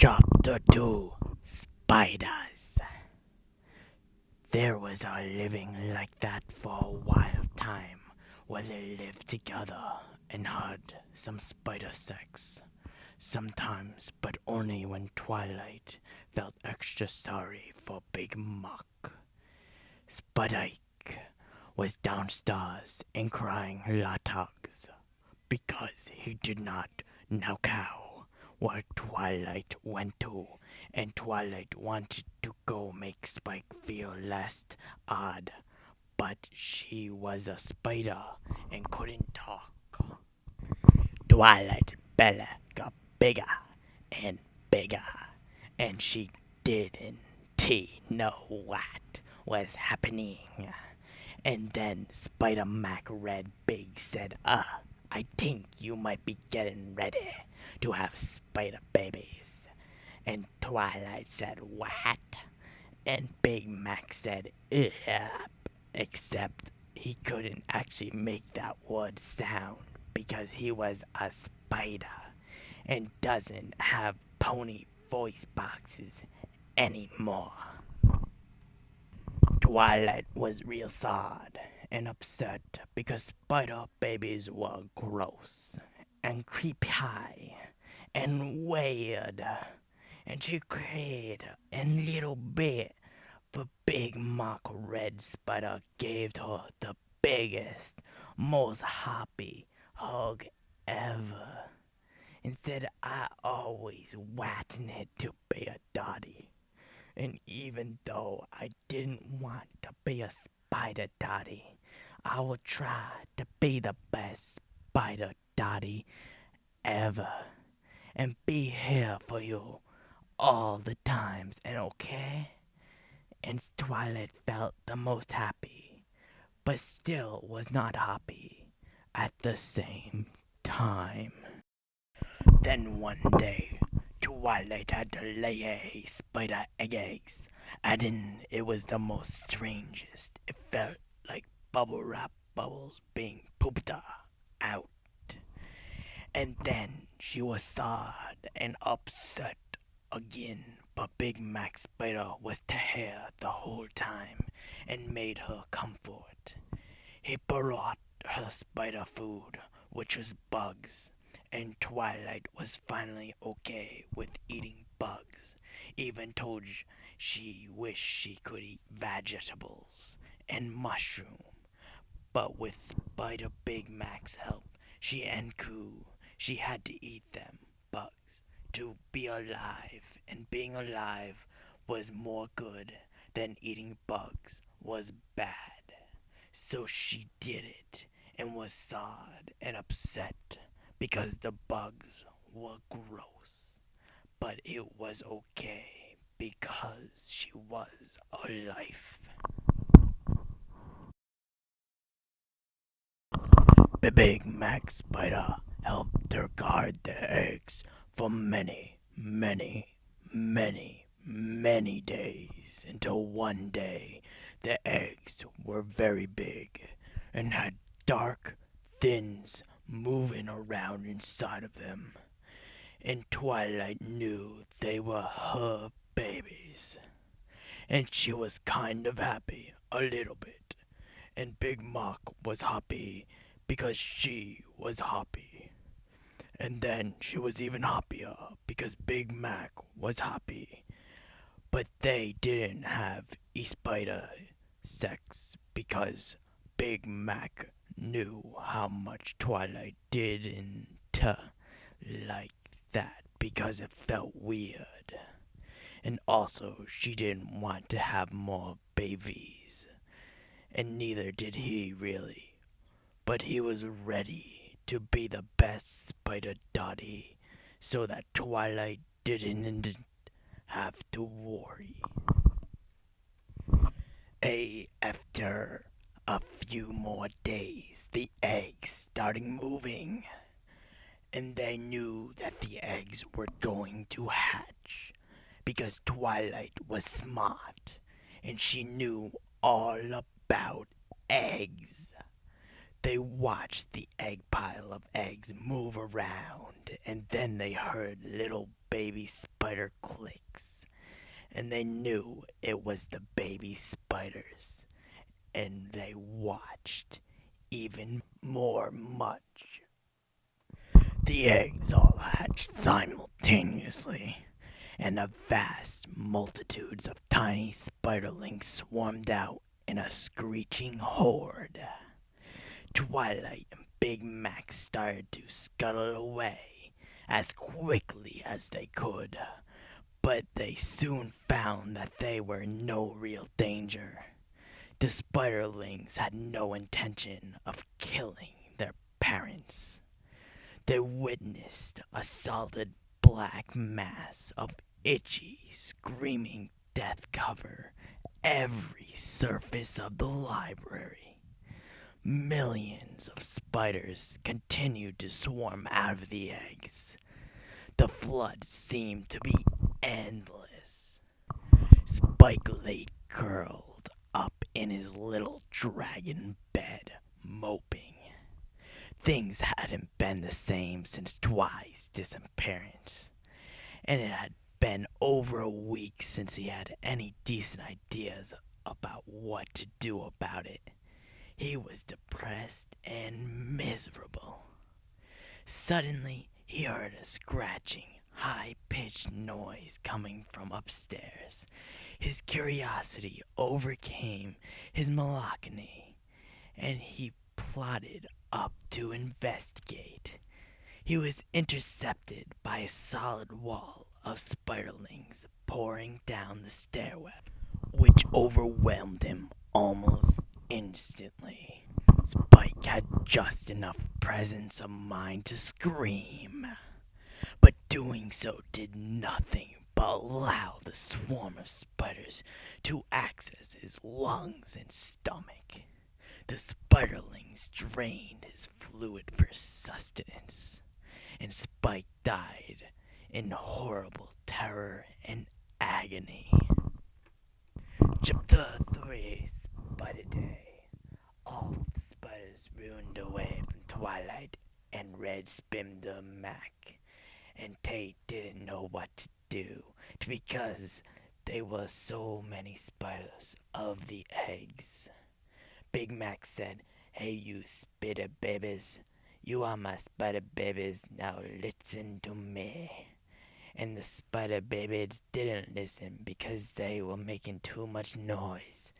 Chapter 2 Spiders There was a living like that for a while time where they lived together and had some spider sex. Sometimes, but only when Twilight felt extra sorry for Big Mac. Spudike was downstairs and crying Latogs because he did not know cow where Twilight went to, and Twilight wanted to go make Spike feel less odd, but she was a spider and couldn't talk. Twilight's belly got bigger and bigger, and she didn't know what was happening. And then Spider Mac Red Big said, Uh, I think you might be getting ready to have spider babies. And Twilight said, What? And Big Mac said, Yep. Except he couldn't actually make that word sound because he was a spider and doesn't have pony voice boxes anymore. Twilight was real sad and upset because spider babies were gross and creepy and weird. And she cried a little bit, but Big Mac Red Spider gave her the biggest, most happy hug ever. And said I always wanted to be a daddy. And even though I didn't want to be a spider daddy, I will try to be the best spider daddy ever and be here for you all the times and okay? And Twilight felt the most happy, but still was not happy at the same time. Then one day, Twilight had to lay a spider egg eggs, and then it was the most strangest. It felt like bubble wrap bubbles being pooped out. And then she was sad and upset again, but Big Mac Spider was here the whole time and made her comfort. He brought her spider food, which was bugs, and Twilight was finally okay with eating bugs, even told she wished she could eat vegetables and mushrooms but with Spider Big Mac's help, she and Coo, she had to eat them, bugs, to be alive, and being alive was more good than eating bugs was bad. So she did it, and was sad and upset because the bugs were gross. But it was okay because she was alive. The Big Mac Spider helped her guard the eggs for many, many, many, many days until one day the eggs were very big and had dark thins moving around inside of them. And Twilight knew they were her babies. And she was kind of happy, a little bit. And Big Mac was happy because she was happy. And then she was even happier because Big Mac was happy. But they didn't have a spider sex because Big Mac knew how much Twilight didn't uh, like that because it felt weird. And also, she didn't want to have more babies. And neither did he really but he was ready to be the best Spider Daddy so that Twilight didn't have to worry. A after a few more days, the eggs started moving, and they knew that the eggs were going to hatch because Twilight was smart and she knew all about eggs. They watched the egg pile of eggs move around, and then they heard little baby spider clicks. And they knew it was the baby spiders. And they watched even more much. The eggs all hatched simultaneously, and a vast multitudes of tiny spiderlings swarmed out in a screeching horde. Twilight and Big Mac started to scuttle away as quickly as they could, but they soon found that they were in no real danger. The spiderlings had no intention of killing their parents. They witnessed a solid black mass of itchy, screaming death cover every surface of the library. Millions of spiders continued to swarm out of the eggs. The flood seemed to be endless. Spike lay curled up in his little dragon bed, moping. Things hadn't been the same since Twi's disappearance, and it had been over a week since he had any decent ideas about what to do about it. He was depressed and miserable. Suddenly, he heard a scratching, high pitched noise coming from upstairs. His curiosity overcame his melancholy, and he plodded up to investigate. He was intercepted by a solid wall of spiderlings pouring down the stairway, which overwhelmed him almost instantly. Spike had just enough presence of mind to scream, but doing so did nothing but allow the swarm of spiders to access his lungs and stomach. The spiderlings drained his fluid for sustenance, and Spike died in horrible terror and agony. Chapter 3 Spider Day. All the spiders ruined away from Twilight and Red spimmed the Mac, and Tate didn't know what to do because there were so many spiders of the eggs. Big Mac said, Hey, you spider babies, you are my spider babies, now listen to me. And the spider babies didn't listen because they were making too much noise.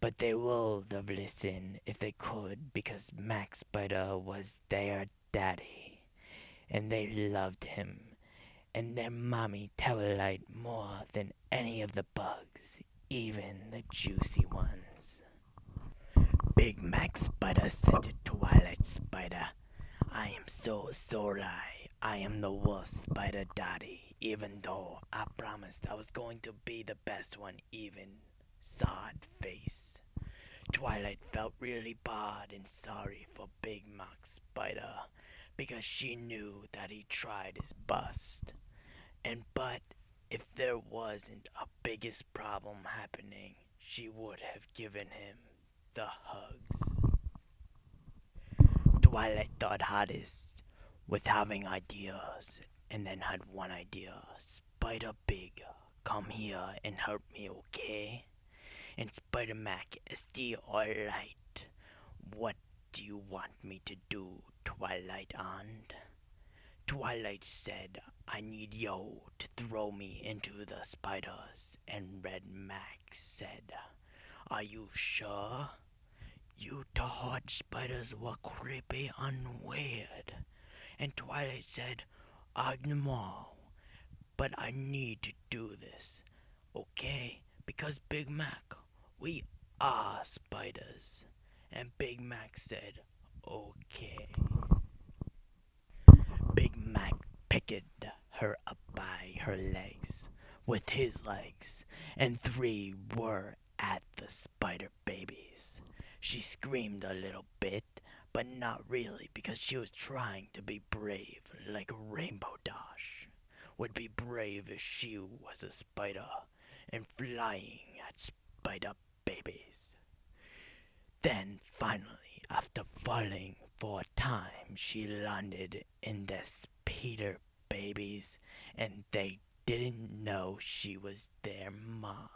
But they would have listened if they could because Max Spider was their daddy. And they loved him and their mommy Twilight more than any of the bugs, even the juicy ones. Big Mac Spider said to Twilight Spider, I am so sorry. I am the worst spider daddy, even though I promised I was going to be the best one, even sod face. Twilight felt really bad and sorry for Big Mac Spider because she knew that he tried his best. And but if there wasn't a biggest problem happening, she would have given him the hugs. Twilight thought hardest with having ideas and then had one idea. Spider Big, come here and help me, okay? And Spider Mac, is stay alright. What do you want me to do, Twilight Aunt? Twilight said, I need yo to throw me into the spiders. And Red Max said, Are you sure? You thought spiders were creepy and weird. And Twilight said, know, but I need to do this, okay? Because Big Mac, we are spiders. And Big Mac said, okay. Big Mac picked her up by her legs with his legs, and three were at the spider babies. She screamed a little bit, but not really because she was trying to be brave like Rainbow Dash would be brave if she was a spider and flying at spider babies. Then finally after falling for a time, she landed in the Peter babies, and they didn't know she was their mom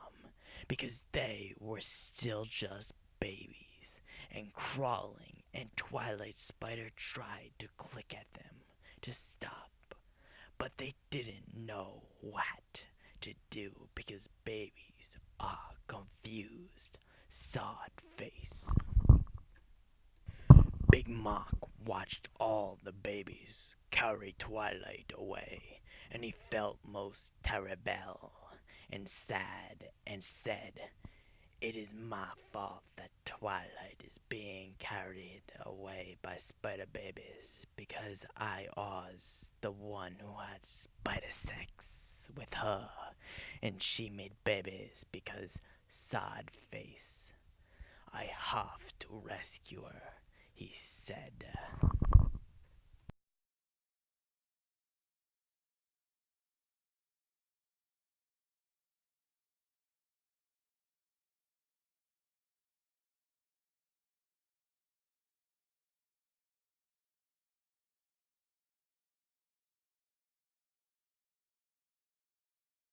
because they were still just babies and crawling, and Twilight Spider tried to click at them to stop, but they didn't know what to do because babies are confused. Sod face. Big Mac watched all the babies carry Twilight away, and he felt most terrible and sad and said, It is my fault that Twilight is being carried away by spider babies because I was the one who had spider sex with her and she made babies because sad face. I have to rescue her, he said.